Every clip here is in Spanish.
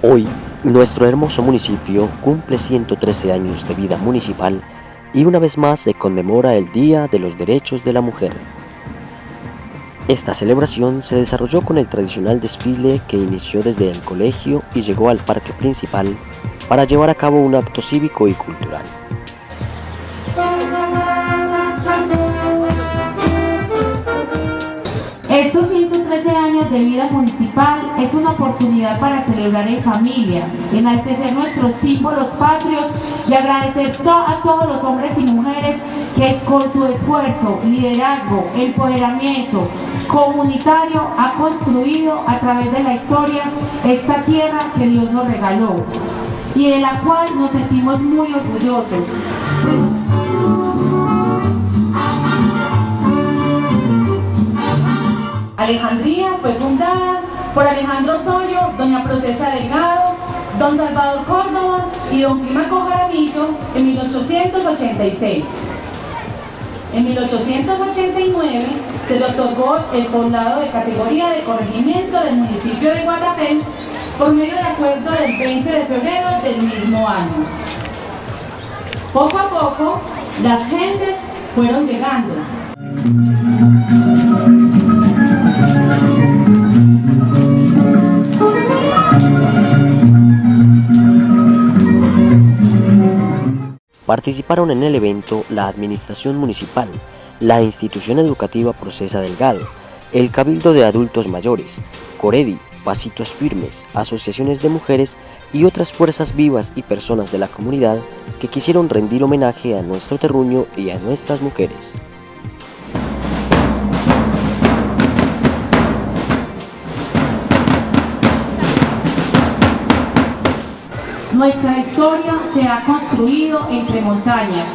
Hoy, nuestro hermoso municipio cumple 113 años de vida municipal y una vez más se conmemora el Día de los Derechos de la Mujer. Esta celebración se desarrolló con el tradicional desfile que inició desde el colegio y llegó al parque principal para llevar a cabo un acto cívico y cultural. Estos 113 de vida municipal es una oportunidad para celebrar en familia, enaltecer nuestros símbolos patrios y agradecer a todos los hombres y mujeres que con su esfuerzo, liderazgo, empoderamiento comunitario ha construido a través de la historia esta tierra que Dios nos regaló y de la cual nos sentimos muy orgullosos. Alejandría fue fundada por Alejandro Osorio, doña Procesa Delgado, don Salvador Córdoba y don Climaco Jaramillo en 1886. En 1889 se le otorgó el poblado de categoría de corregimiento del municipio de Guatapé por medio de acuerdo del 20 de febrero del mismo año. Poco a poco, las gentes fueron llegando. Participaron en el evento la Administración Municipal, la Institución Educativa Procesa Delgado, el Cabildo de Adultos Mayores, Coredi, Pasitos Firmes, asociaciones de mujeres y otras fuerzas vivas y personas de la comunidad que quisieron rendir homenaje a nuestro terruño y a nuestras mujeres. Nuestra historia se ha construido entre montañas,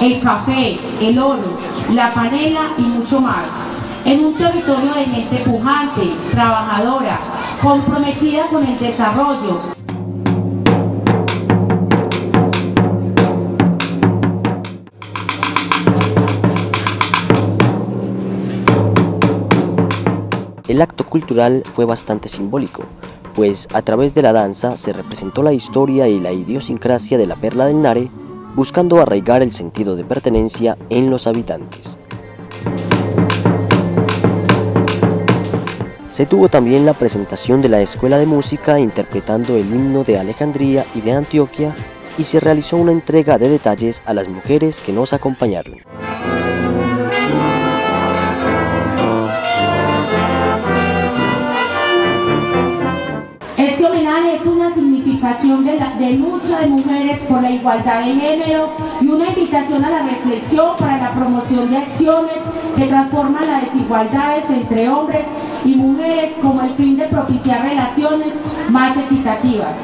el café, el oro, la panela y mucho más. En un territorio de gente pujante, trabajadora, comprometida con el desarrollo. El acto cultural fue bastante simbólico, pues a través de la danza se representó la historia y la idiosincrasia de la Perla del Nare, buscando arraigar el sentido de pertenencia en los habitantes. Se tuvo también la presentación de la Escuela de Música interpretando el himno de Alejandría y de Antioquia y se realizó una entrega de detalles a las mujeres que nos acompañaron. De, de, lucha de mujeres por la igualdad de género y una invitación a la reflexión para la promoción de acciones que transforman las desigualdades entre hombres y mujeres como el fin de propiciar relaciones más equitativas.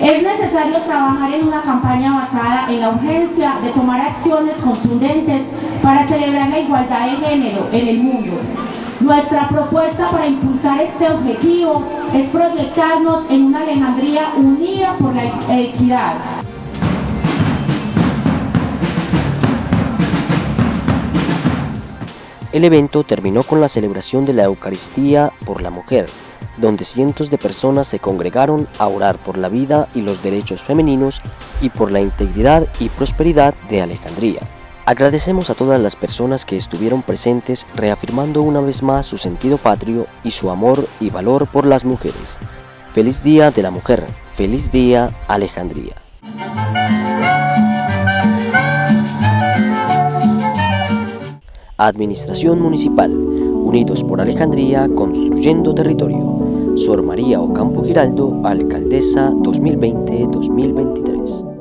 Es necesario trabajar en una campaña basada en la urgencia de tomar acciones contundentes para celebrar la igualdad de género en el mundo. Nuestra propuesta para impulsar este objetivo es proyectarnos en una Alejandría unida por la equidad. El evento terminó con la celebración de la Eucaristía por la Mujer, donde cientos de personas se congregaron a orar por la vida y los derechos femeninos y por la integridad y prosperidad de Alejandría. Agradecemos a todas las personas que estuvieron presentes reafirmando una vez más su sentido patrio y su amor y valor por las mujeres. Feliz Día de la Mujer, feliz día Alejandría. Administración Municipal, Unidos por Alejandría, construyendo territorio. Sor María Ocampo Giraldo, Alcaldesa 2020-2023.